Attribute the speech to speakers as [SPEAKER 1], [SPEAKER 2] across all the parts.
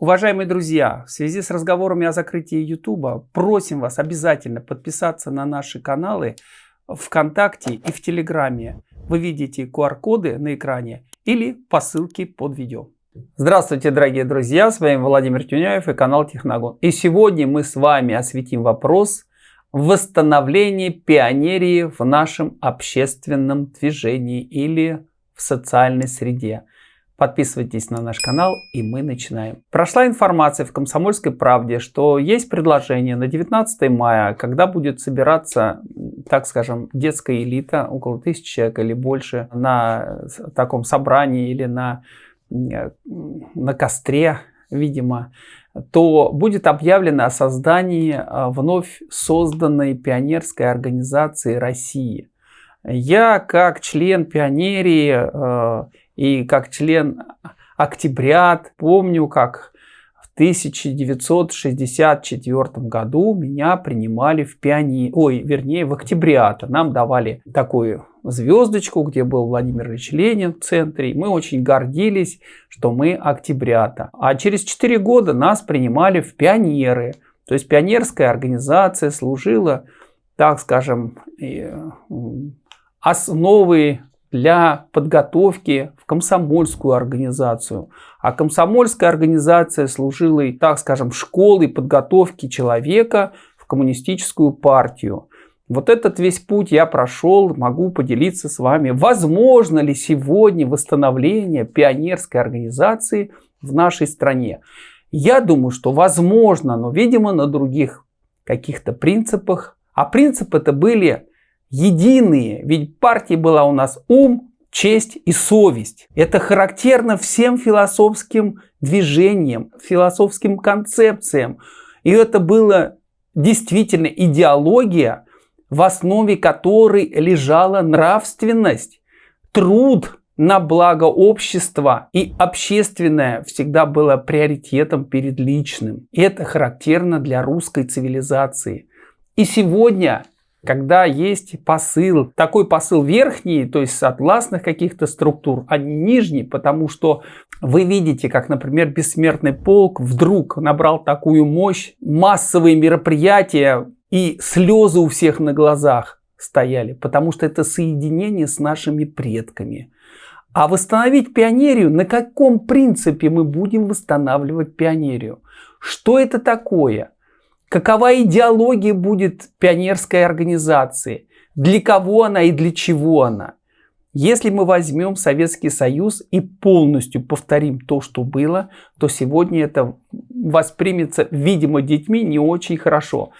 [SPEAKER 1] Уважаемые друзья, в связи с разговорами о закрытии YouTube, просим вас обязательно подписаться на наши каналы ВКонтакте и в Телеграме. Вы видите QR-коды на экране или по ссылке под видео. Здравствуйте, дорогие друзья, с вами Владимир Тюняев и канал Техногон. И сегодня мы с вами осветим вопрос восстановления пионерии в нашем общественном движении или в социальной среде. Подписывайтесь на наш канал и мы начинаем. Прошла информация в «Комсомольской правде», что есть предложение на 19 мая, когда будет собираться, так скажем, детская элита, около тысячи человек или больше, на таком собрании или на, на костре, видимо, то будет объявлено о создании а, вновь созданной пионерской организации России. Я, как член пионерии а, и как член октябрят помню, как в 1964 году меня принимали в пиони... Ой, вернее, в октябрята. Нам давали такую звездочку, где был Владимир Ильич Ленин в центре. И мы очень гордились, что мы октябрята. А через 4 года нас принимали в пионеры. То есть пионерская организация служила, так скажем, основой для подготовки в комсомольскую организацию. А комсомольская организация служила, и, так скажем, школой подготовки человека в коммунистическую партию. Вот этот весь путь я прошел, могу поделиться с вами. Возможно ли сегодня восстановление пионерской организации в нашей стране? Я думаю, что возможно, но, видимо, на других каких-то принципах. А принципы это были единые. Ведь партия была у нас ум, честь и совесть. Это характерно всем философским движениям, философским концепциям. И это была действительно идеология, в основе которой лежала нравственность, труд на благо общества и общественное всегда было приоритетом перед личным. Это характерно для русской цивилизации. И сегодня когда есть посыл, такой посыл верхний, то есть согласных каких-то структур, а не нижний, потому что вы видите, как, например, бессмертный полк вдруг набрал такую мощь, массовые мероприятия и слезы у всех на глазах стояли, потому что это соединение с нашими предками. А восстановить пионерию, на каком принципе мы будем восстанавливать пионерию? Что это такое? Какова идеология будет пионерской организации? Для кого она и для чего она? Если мы возьмем Советский Союз и полностью повторим то, что было, то сегодня это воспримется, видимо, детьми не очень хорошо.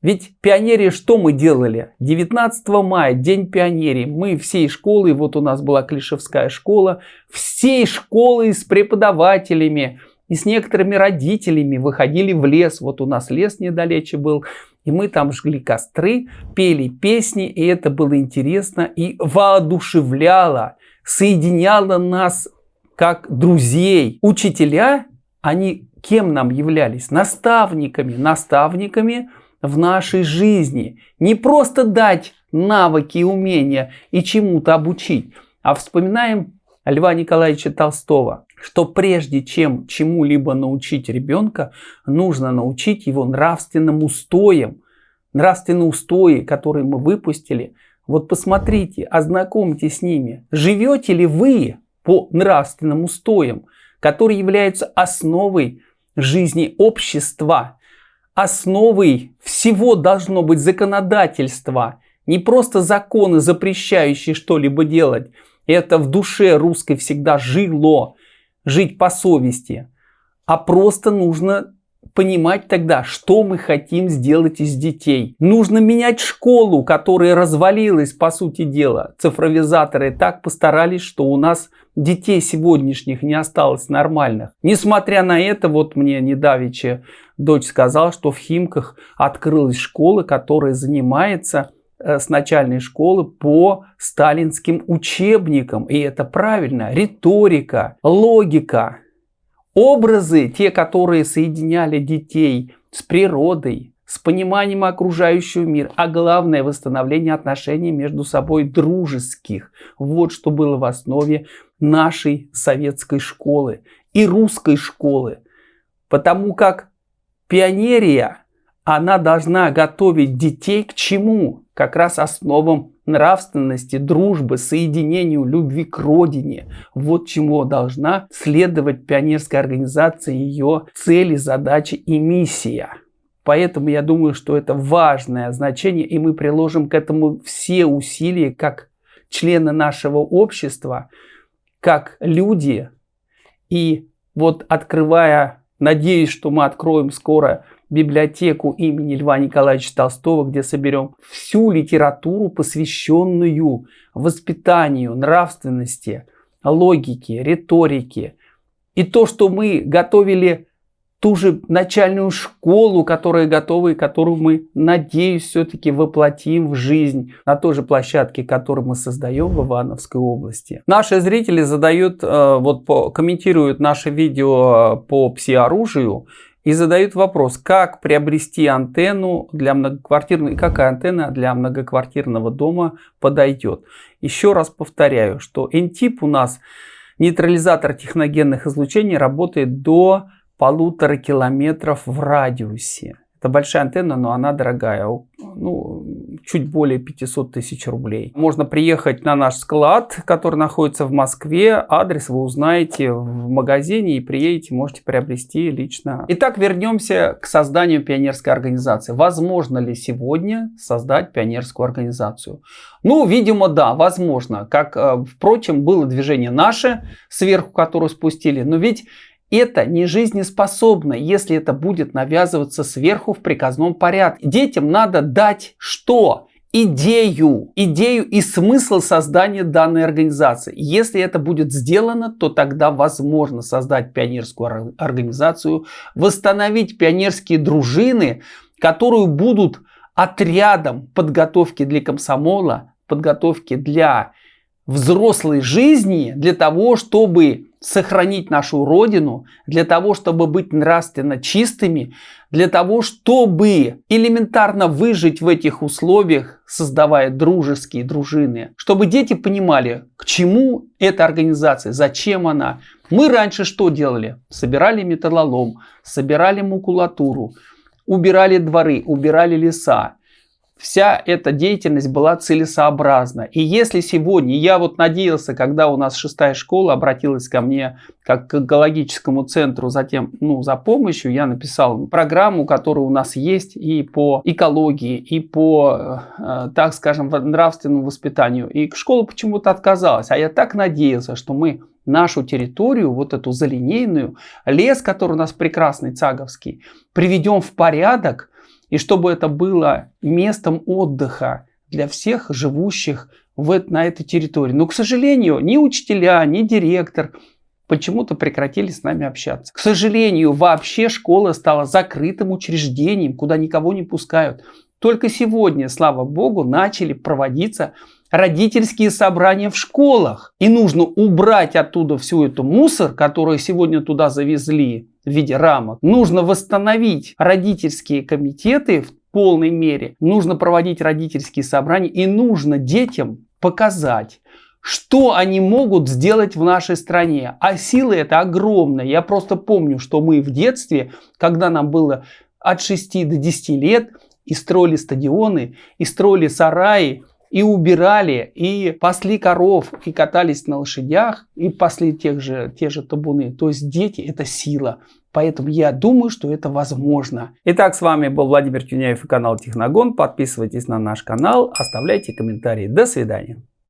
[SPEAKER 1] Ведь пионерии что мы делали? 19 мая, День пионерии. Мы всей школы, вот у нас была Клишевская школа, всей школы с преподавателями, и с некоторыми родителями выходили в лес. Вот у нас лес недалече был. И мы там жгли костры, пели песни. И это было интересно и воодушевляло, соединяло нас как друзей. Учителя, они кем нам являлись? Наставниками. Наставниками в нашей жизни. Не просто дать навыки умения и чему-то обучить, а вспоминаем Льва Николаевича Толстого что прежде чем чему-либо научить ребенка, нужно научить его нравственным устоям. Нравственные устои, которые мы выпустили. Вот посмотрите, ознакомьтесь с ними. Живете ли вы по нравственным устоям, которые являются основой жизни общества, основой всего должно быть законодательство, не просто законы, запрещающие что-либо делать. Это в душе русской всегда жило жить по совести, а просто нужно понимать тогда, что мы хотим сделать из детей. Нужно менять школу, которая развалилась, по сути дела. Цифровизаторы так постарались, что у нас детей сегодняшних не осталось нормальных. Несмотря на это, вот мне недавеча дочь сказала, что в Химках открылась школа, которая занимается с начальной школы по сталинским учебникам. И это правильно. Риторика, логика, образы, те, которые соединяли детей с природой, с пониманием окружающего мира, а главное восстановление отношений между собой дружеских. Вот что было в основе нашей советской школы и русской школы. Потому как пионерия, она должна готовить детей к чему? Как раз основам нравственности, дружбы, соединению, любви к родине. Вот чему должна следовать пионерская организация, ее цели, задачи и миссия. Поэтому я думаю, что это важное значение, и мы приложим к этому все усилия, как члены нашего общества, как люди. И вот открывая, надеюсь, что мы откроем скоро библиотеку имени Льва Николаевича Толстого, где соберем всю литературу, посвященную воспитанию, нравственности, логике, риторике. И то, что мы готовили ту же начальную школу, которая готова и которую мы, надеюсь, все-таки воплотим в жизнь на той же площадке, которую мы создаем в Ивановской области. Наши зрители задают, э, вот комментируют наше видео по пси-оружию и задают вопрос, как приобрести антенну для многоквартирного, и какая антенна для многоквартирного дома подойдет. Еще раз повторяю, что NTIP у нас нейтрализатор техногенных излучений работает до полутора километров в радиусе. Это большая антенна, но она дорогая, ну, чуть более 500 тысяч рублей. Можно приехать на наш склад, который находится в Москве. Адрес вы узнаете в магазине и приедете, можете приобрести лично. Итак, вернемся к созданию пионерской организации. Возможно ли сегодня создать пионерскую организацию? Ну, видимо, да, возможно. Как, э, впрочем, было движение наше, сверху которое спустили. Но ведь это не жизнеспособно, если это будет навязываться сверху в приказном порядке. Детям надо дать что? идею, идею и смысл создания данной организации. Если это будет сделано, то тогда возможно создать пионерскую организацию, восстановить пионерские дружины, которые будут отрядом подготовки для комсомола, подготовки для взрослой жизни, для того, чтобы сохранить нашу Родину, для того, чтобы быть нравственно чистыми, для того, чтобы элементарно выжить в этих условиях, создавая дружеские дружины, чтобы дети понимали, к чему эта организация, зачем она. Мы раньше что делали? Собирали металлолом, собирали макулатуру, убирали дворы, убирали леса вся эта деятельность была целесообразна. И если сегодня, я вот надеялся, когда у нас шестая школа обратилась ко мне как к экологическому центру, затем ну, за помощью, я написал программу, которая у нас есть и по экологии, и по, э, так скажем, нравственному воспитанию. И школа почему-то отказалась. А я так надеялся, что мы нашу территорию, вот эту залинейную, лес, который у нас прекрасный, цаговский, приведем в порядок, и чтобы это было местом отдыха для всех живущих в, на этой территории. Но, к сожалению, ни учителя, ни директор почему-то прекратили с нами общаться. К сожалению, вообще школа стала закрытым учреждением, куда никого не пускают. Только сегодня, слава богу, начали проводиться родительские собрания в школах. И нужно убрать оттуда всю эту мусор, который сегодня туда завезли в виде рамок. Нужно восстановить родительские комитеты в полной мере. Нужно проводить родительские собрания и нужно детям показать, что они могут сделать в нашей стране. А силы это огромная. Я просто помню, что мы в детстве, когда нам было от 6 до 10 лет, и строили стадионы, и строили сараи, и убирали, и пасли коров, и катались на лошадях, и пасли тех же, те же табуны. То есть дети – это сила. Поэтому я думаю, что это возможно. Итак, с вами был Владимир Тюняев и канал Техногон. Подписывайтесь на наш канал, оставляйте комментарии. До свидания.